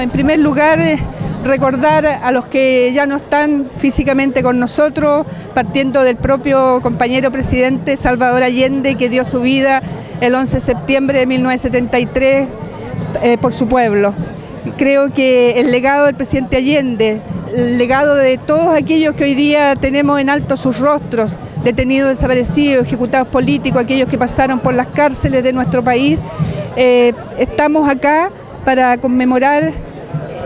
En primer lugar, eh, recordar a los que ya no están físicamente con nosotros, partiendo del propio compañero presidente Salvador Allende, que dio su vida el 11 de septiembre de 1973 eh, por su pueblo. Creo que el legado del presidente Allende, el legado de todos aquellos que hoy día tenemos en alto sus rostros, detenidos, desaparecidos, ejecutados políticos, aquellos que pasaron por las cárceles de nuestro país, eh, estamos acá para conmemorar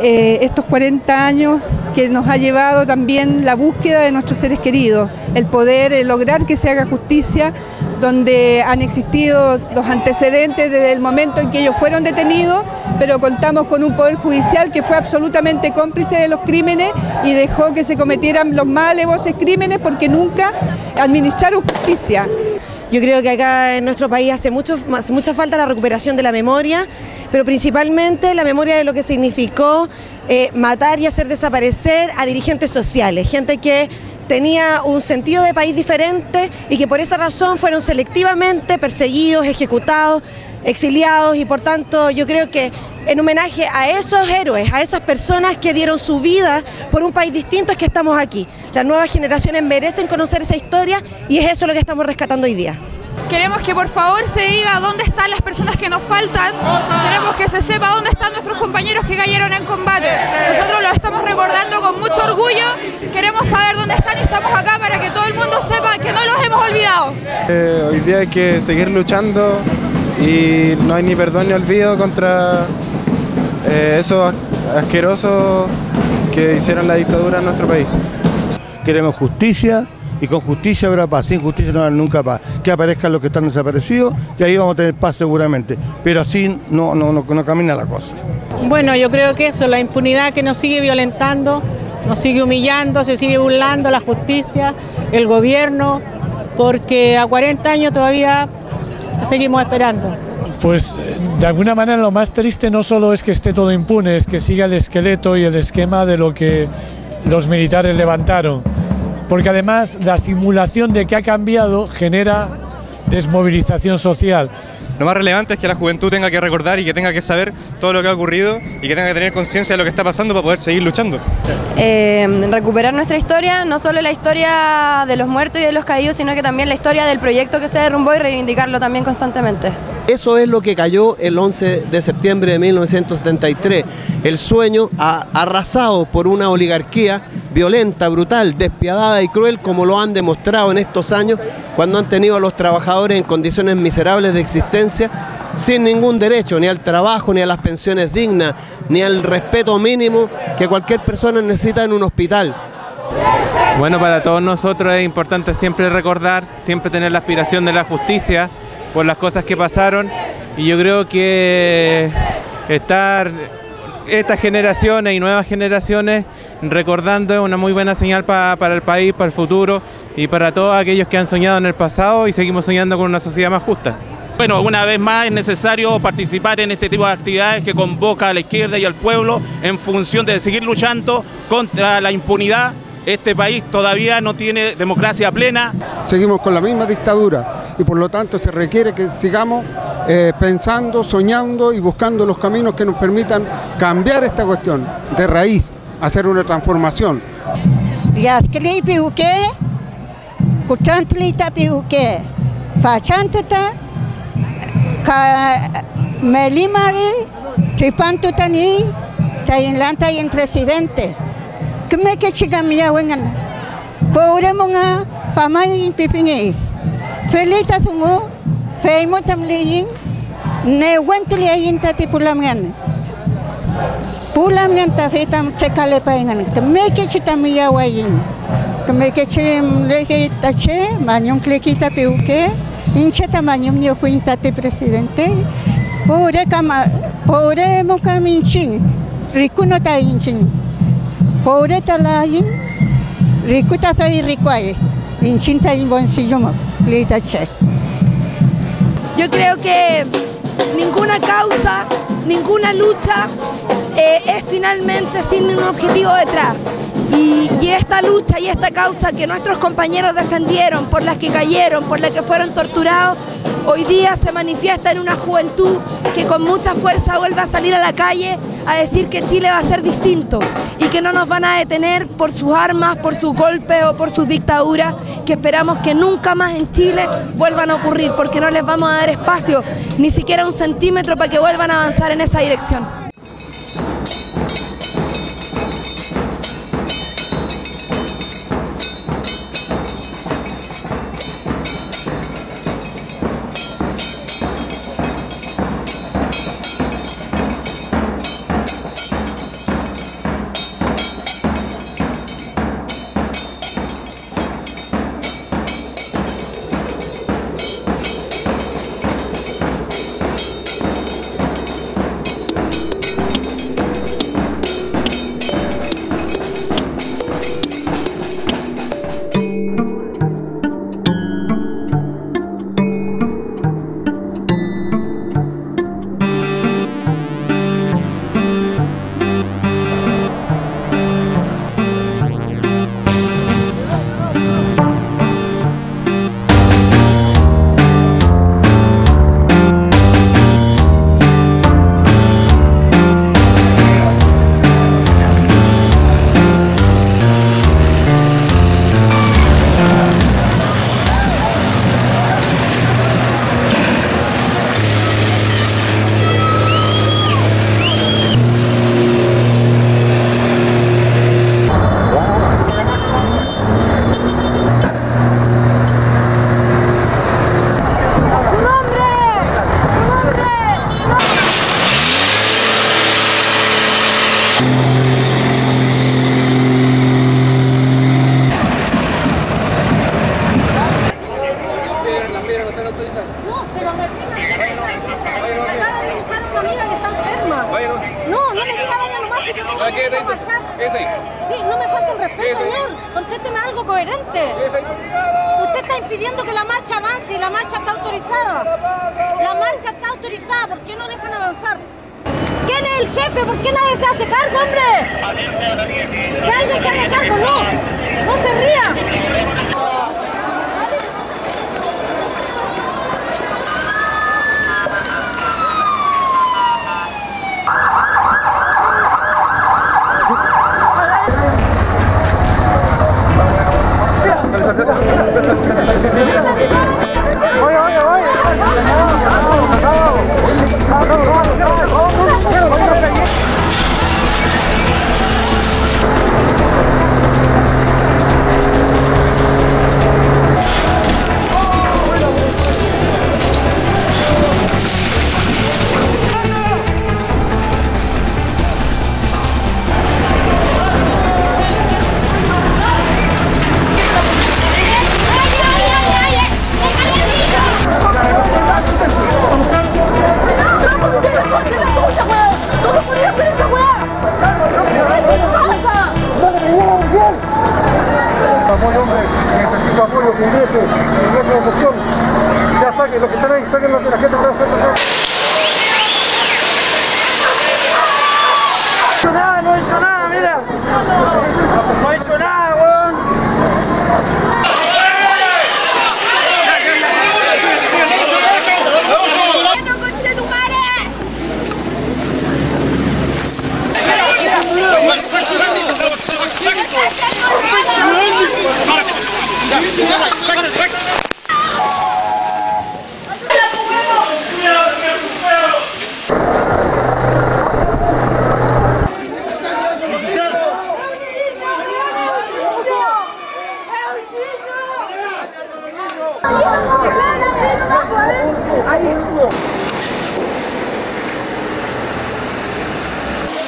eh, estos 40 años que nos ha llevado también la búsqueda de nuestros seres queridos, el poder lograr que se haga justicia, donde han existido los antecedentes desde el momento en que ellos fueron detenidos, pero contamos con un poder judicial que fue absolutamente cómplice de los crímenes y dejó que se cometieran los más crímenes porque nunca administraron justicia. Yo creo que acá en nuestro país hace, mucho, mucha falta la recuperación de la memoria, pero principalmente la memoria de lo que significó eh, matar y hacer desaparecer a dirigentes sociales, gente que tenía un sentido de país diferente y que por esa razón fueron selectivamente perseguidos, ejecutados, exiliados y por tanto yo creo que en homenaje a esos héroes, a esas personas que dieron su vida por un país distinto es que estamos aquí. Las nuevas generaciones merecen conocer esa historia y es eso lo que estamos rescatando hoy día. Queremos que por favor se diga dónde están las personas que nos faltan. Queremos que se sepa dónde están nuestros compañeros que cayeron en combate. Nosotros lo estamos recordando con mucho orgullo. Queremos saber dónde están y estamos acá para que todo el mundo sepa que no los hemos olvidado. Eh, hoy día hay que seguir luchando y no hay ni perdón ni olvido contra eh, esos asquerosos que hicieron la dictadura en nuestro país. Queremos justicia y con justicia habrá paz, sin justicia no habrá nunca paz. Que aparezcan los que están desaparecidos y ahí vamos a tener paz seguramente, pero así no, no, no, no camina la cosa. Bueno, yo creo que eso, la impunidad que nos sigue violentando, nos sigue humillando, se sigue burlando la justicia, el gobierno, porque a 40 años todavía seguimos esperando. Pues de alguna manera lo más triste no solo es que esté todo impune, es que siga el esqueleto y el esquema de lo que los militares levantaron porque además la simulación de que ha cambiado genera desmovilización social. Lo más relevante es que la juventud tenga que recordar y que tenga que saber todo lo que ha ocurrido y que tenga que tener conciencia de lo que está pasando para poder seguir luchando. Eh, recuperar nuestra historia, no solo la historia de los muertos y de los caídos, sino que también la historia del proyecto que se derrumbó y reivindicarlo también constantemente. Eso es lo que cayó el 11 de septiembre de 1973, el sueño arrasado por una oligarquía violenta, brutal, despiadada y cruel como lo han demostrado en estos años cuando han tenido a los trabajadores en condiciones miserables de existencia sin ningún derecho, ni al trabajo, ni a las pensiones dignas, ni al respeto mínimo que cualquier persona necesita en un hospital. Bueno, para todos nosotros es importante siempre recordar, siempre tener la aspiración de la justicia por las cosas que pasaron y yo creo que estar estas generaciones y nuevas generaciones recordando es una muy buena señal para el país, para el futuro y para todos aquellos que han soñado en el pasado y seguimos soñando con una sociedad más justa. Bueno, una vez más es necesario participar en este tipo de actividades que convoca a la izquierda y al pueblo en función de seguir luchando contra la impunidad. Este país todavía no tiene democracia plena. Seguimos con la misma dictadura y por lo tanto se requiere que sigamos eh, pensando, soñando y buscando los caminos que nos permitan cambiar esta cuestión de raíz, hacer una transformación. melimari tripantu tani tayin lanta yin presidente. Keme ke chigamia wengan. Pore monga famai pipingi felita sungu feimu tamliyin ne wentuli yin tati pulamngan pulamngan ta fetam cekale paingan keme ke chitamia wayin keme ke chim leke tache manyong klekita piuke hincha tamaño mio cuintate presidente. Pobre kama pobre inchin pobre talayin rikuta sa irikuaye inchin ta in bolsillo mo che. Yo creo que ninguna causa ninguna lucha eh, es finalmente sin un objetivo detrás. Y, esta lucha y esta causa que nuestros compañeros defendieron, por las que cayeron, por las que fueron torturados, hoy día se manifiesta en una juventud que con mucha fuerza vuelve a salir a la calle a decir que Chile va a ser distinto y que no nos van a detener por sus armas, por sus golpes o por sus dictaduras, que esperamos que nunca más en Chile vuelvan a ocurrir, porque no les vamos a dar espacio, ni siquiera un centímetro para que vuelvan a avanzar en esa dirección. Marchar. Sí, no me falta el respeto, señor. Contésteme algo coherente. Usted está impidiendo que la marcha avance y la marcha está autorizada. La marcha está autorizada, ¿por qué no dejan avanzar? ¿Quién es el jefe? ¿Por qué nadie se hace cargo, hombre? Que alguien se haga cargo, no. Saquen los que están ahí, saquen los que la gente pueda hacer.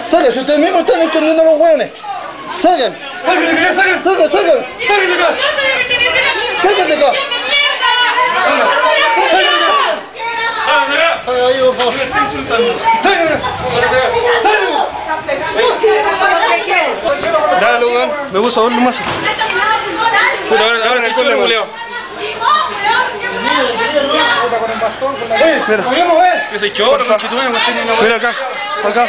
Salgan, si ustedes mismos están escondiendo los hueones. Salgan. Salgan, salgan. Salgan, salgan. Salgan de acá. Salgan de acá. Salgan ahí, por favor. Salgan. Dale, weón. Me gusta verlo más. Puta, ahora, ahora el suelo, Mira. Yo soy choro, no Mira acá. Acá.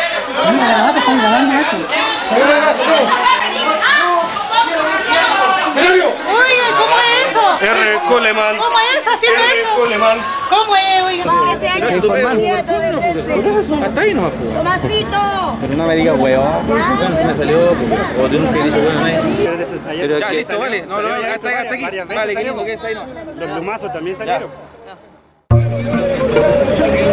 Oye, ¿cómo es eso? R. Coleman. ¿Cómo es haciendo R. eso? Coleman. ¿Cómo es, oiga? Hasta ahí nomás, pues. Tomasito. Pero no me digas bueno, se me salió, o tú nunca. Pero Ya, listo, vale. No, no, hasta, hasta aquí. Vale, que es ahí no. Los plumazos también salieron. Thank you.